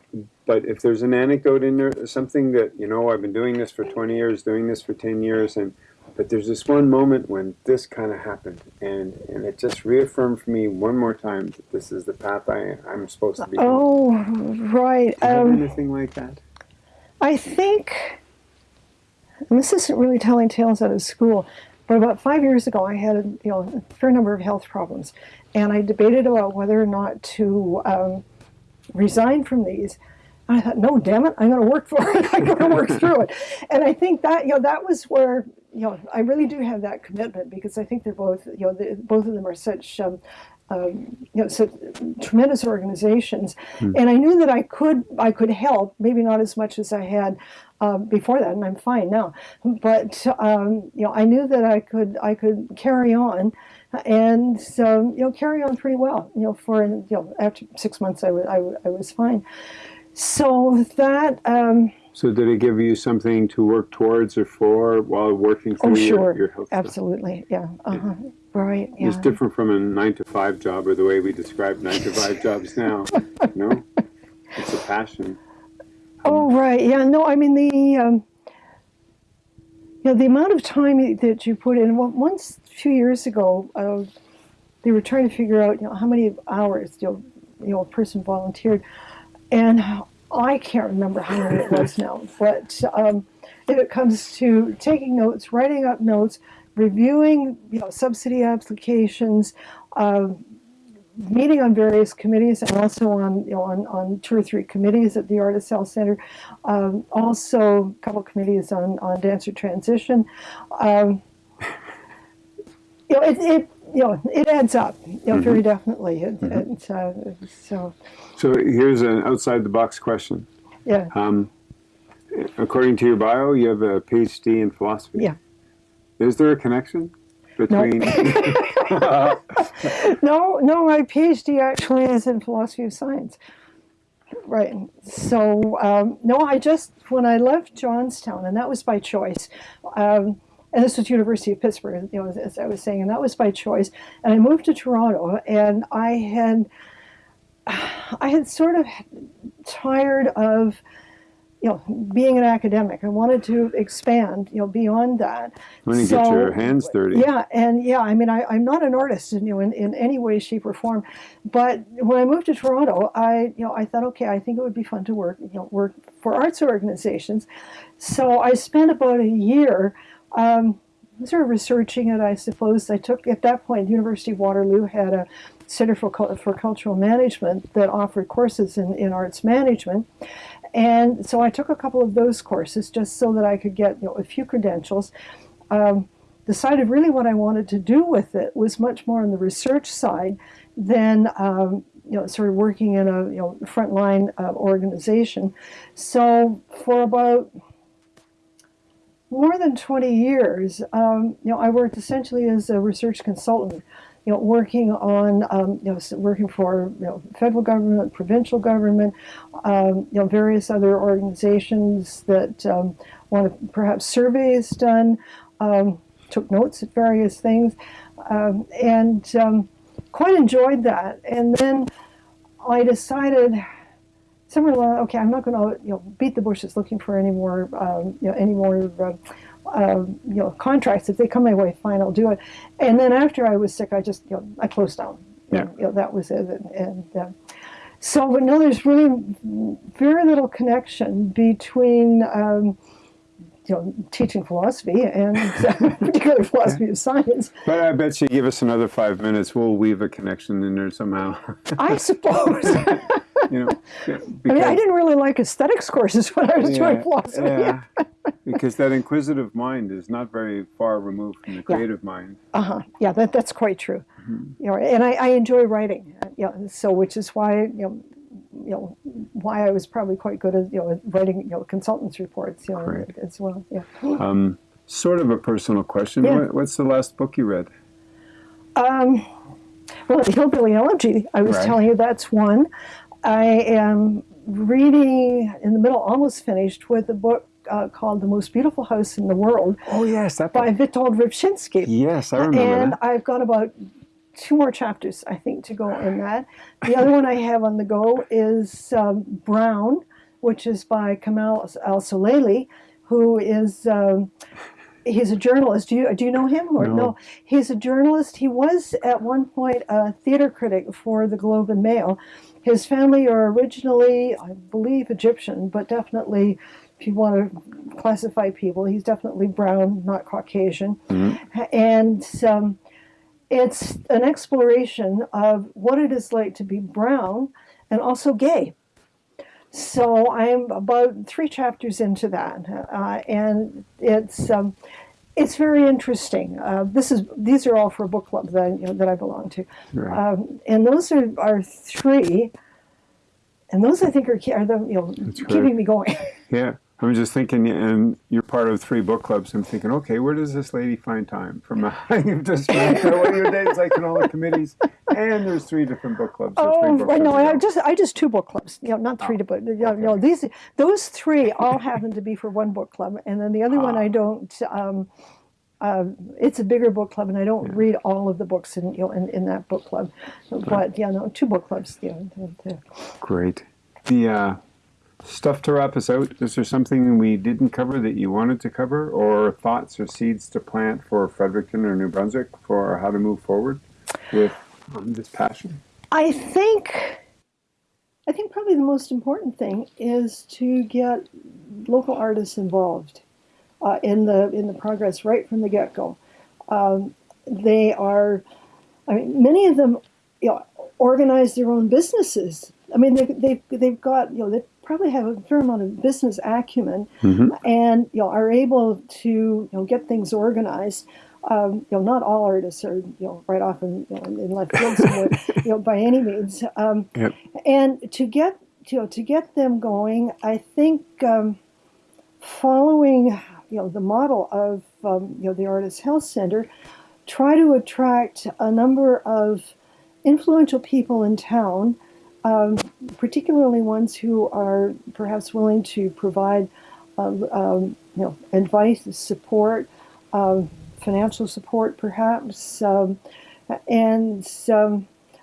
But if there's an anecdote in there, something that you know, I've been doing this for 20 years, doing this for 10 years, and but there's this one moment when this kind of happened, and and it just reaffirmed for me one more time that this is the path I I'm supposed to be. Oh, right. Do you um, anything like that? I think and this isn't really telling tales out of school, but about five years ago, I had you know, a fair number of health problems, and I debated about whether or not to um, resign from these I thought, no, damn it, I'm going to work for it. I'm going to work through it. And I think that, you know, that was where, you know, I really do have that commitment because I think they're both, you know, both of them are such, um, um, you know, so tremendous organizations. Hmm. And I knew that I could, I could help, maybe not as much as I had um, before that, and I'm fine now. But um, you know, I knew that I could, I could carry on, and so you know, carry on pretty well. You know, for you know, after six months, I was, I, I was fine. So that. Um, so did it give you something to work towards or for while working through oh, sure. your, your health? Absolutely, yeah. Uh-huh. Right. Yeah. It's different from a nine to five job or the way we describe nine to five jobs now. no, it's a passion. Oh right, yeah. No, I mean the um, you know the amount of time that you put in. Well, once a few years ago, uh, they were trying to figure out you know how many hours you know, you know a person volunteered and I can't remember how many it was now, but um, if it comes to taking notes, writing up notes, reviewing you know, subsidy applications, uh, meeting on various committees and also on, you know, on, on two or three committees at the Artist Health Center, um, also a couple committees on, on dancer transition. Um, you know, it, it you know, it adds up, you know, mm -hmm. very definitely. It, mm -hmm. it, uh, so. So here's an outside the box question. Yeah. Um, according to your bio, you have a PhD in philosophy. Yeah. Is there a connection between? No. no, no. My PhD actually is in philosophy of science. Right. So um, no, I just when I left Johnstown, and that was by choice. Um, and this was University of Pittsburgh, you know, as, I was saying, and that was by choice. And I moved to Toronto, and I had, I had sort of tired of, you know, being an academic. I wanted to expand, you know, beyond that. When you so, get your hands dirty. Yeah, and yeah, I mean, I, am not an artist, you know, in, in any way, shape, or form. But when I moved to Toronto, I, you know, I thought, okay, I think it would be fun to work, you know, work for arts organizations. So I spent about a year um, sort of researching it, I suppose. I took, at that point, University of Waterloo had a Center for, for Cultural Management that offered courses in, in arts management. And so I took a couple of those courses just so that I could get you know, a few credentials. Um, decided really what I wanted to do with it was much more on the research side than um, you know, sort of working in a you know, frontline uh, organization. So for about more than 20 years, um, you know, I worked essentially as a research consultant, you know, working on, um, you know, working for, you know, federal government, provincial government, um, you know, various other organizations that um, wanted perhaps surveys done, um, took notes at various things, um, and quite enjoyed that. And then I decided somewhere along, okay, I'm not going to you know beat the bushes looking for any more um, you know any more uh, uh, you know contracts. If they come my way, fine, I'll do it. And then after I was sick, I just you know I closed down. Yeah. And, you know, that was it. And, and uh, so, but no, there's really very little connection between. Um, you know, teaching philosophy and particularly philosophy of science. But I bet you give us another five minutes, we'll weave a connection in there somehow. I suppose. you know, I mean, I didn't really like aesthetics courses when I was yeah, doing philosophy. Yeah, because that inquisitive mind is not very far removed from the creative yeah. mind. Uh huh. Yeah, that, that's quite true. Mm -hmm. You know, and I, I enjoy writing. Uh, you know, so which is why you know you know why I was probably quite good at you know writing you know consultants reports you know Great. as well. Yeah. Um, sort of a personal question. Yeah. what's the last book you read? Um, well, Hillbilly Elegy. I was right. telling you that's one. I am reading in the middle, almost finished, with a book uh, called The Most Beautiful House in the World. Oh, yes. That by Witold Rybczynski. Yes, I remember And that. I've got about two more chapters, I think, to go in that. The other one I have on the go is um, Brown, which is by Kamal Al-Solaylee, who is... Um, he's a journalist. Do you do you know him or no. no? He's a journalist. He was at one point a theater critic for the Globe and Mail, his family are originally, I believe, Egyptian, but definitely, if you want to classify people, he's definitely brown, not Caucasian. Mm-hmm. And um, it's an exploration of what it is like to be brown and also gay. so I'm about three chapters into that, uh, and it's um, it's very interesting. Uh, this is these are all for a book club that you know, that I belong to, right. um, and those are are three, and those I think are are the you know keeping me going. Yeah. I'm just thinking, and you're part of three book clubs. I'm thinking, okay, where does this lady find time from? you've just spent what your days like in all the committees, and there's three different book clubs. Oh, right, no, I just I just two book clubs. You know, not three, oh, but you know, okay. no, these those three all happen to be for one book club, and then the other ah. one I don't. Um, uh, it's a bigger book club, and I don't yeah. read all of the books in you know in, in that book club, but yeah, no, two book clubs. Yeah, Great. The uh, stuff to wrap us out, is there something we didn't cover that you wanted to cover, or thoughts or seeds to plant for Fredericton or New Brunswick for how to move forward with um, this passion? I think, I think probably the most important thing is to get local artists involved uh, in the in the progress right from the get go. Um, they are, I mean, many of them, you know, organize their own businesses. I mean, they, they, they've got, you know, probably have a fair amount of business acumen mm-hmm. and you know are able to you know get things organized. Um, you know, not all artists are you know right off in, you know, in left field somewhere, you know, by any means. Um, yep. And to get you know to get them going, I think um, following you know the model of um, you know the Artist Health Center, try to attract a number of influential people in town um, particularly ones who are perhaps willing to provide um, um, you know, advice, support, um, financial support, perhaps, um, and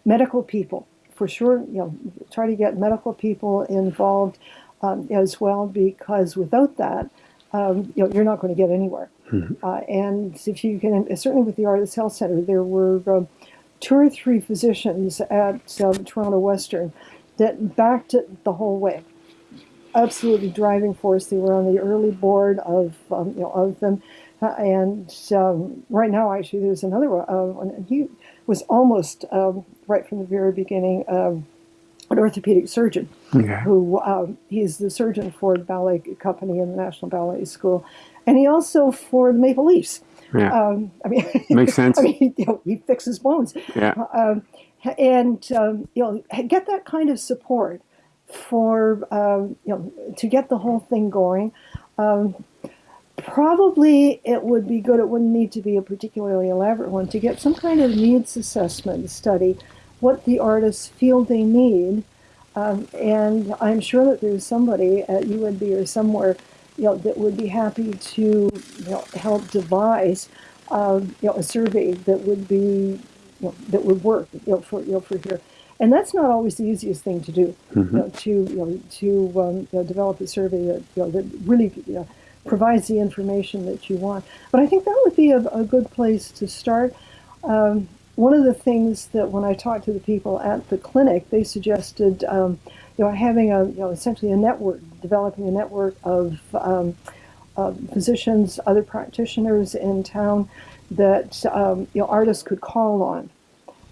medical people for sure. You know, try to get medical people involved um, as well, because without that, you know, you're not going to get anywhere. Mm-hmm. Uh, and if you can, certainly with the Artist Health Center, there were two or three physicians at um, Toronto Western that backed it the whole way. Absolutely driving force. They were on the early board of um, you know of them, uh, and um, right now actually there's another one. Uh, he was almost um, right from the very beginning um, an orthopedic surgeon okay. who um, he's the surgeon for the ballet company in the National Ballet School, and he also for the Maple Leafs. Yeah. Um, I mean, makes sense. I mean, you know, he fixes bones. Yeah. Um, and um, you know, get that kind of support for um, you know to get the whole thing going. Um, probably it would be good. It wouldn't need to be a particularly elaborate one to get some kind of needs assessment study, what the artists feel they need. Um, and I'm sure that there's somebody at UNB or somewhere you know, that would be happy to you know, help devise uh, you know, a survey that would be you know, that would work you know, for you know, for here. And that's not always the easiest thing to do. Mm-hmm. You know, to you know, to um, you know, develop a survey that you know, that really you know, provides the information that you want. But I think that would be a, a good place to start. Um, one of the things that when I talked to the people at the clinic, they suggested um, you know, having a, you know, essentially a network, developing a network of um, uh, physicians, other practitioners in town that, um, you know, artists could call on.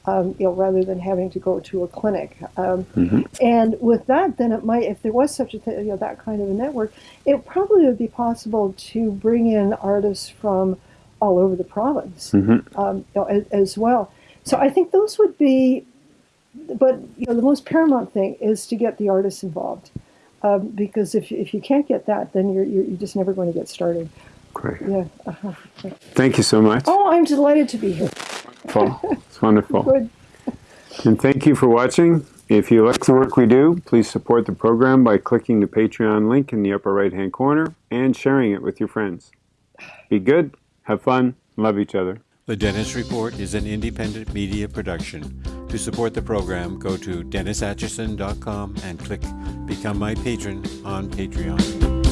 Um, you know, rather than having to go to a clinic. Um, mm-hmm. And with that, then it might, if there was such a thing, you know, that kind of a network, it probably would be possible to bring in artists from all over the province mm-hmm. um, you know, as, as, well. So I think those would be but you know the most paramount thing is to get the artists involved um, because if, if you can't get that then you're, you're, just never going to get started. Great. Yeah uh-huh. thank you so much. Oh i'm delighted to be here. Wonderful. It's wonderful. Good. and thank you for watching. If you like the work we do please support the program by clicking the patreon link in the upper right hand corner and sharing it with your friends. Be good. Have fun. Love each other the Dennis Report is an independent media production. To support the program, go to DennisAtchison.com and click Become My Patron on Patreon.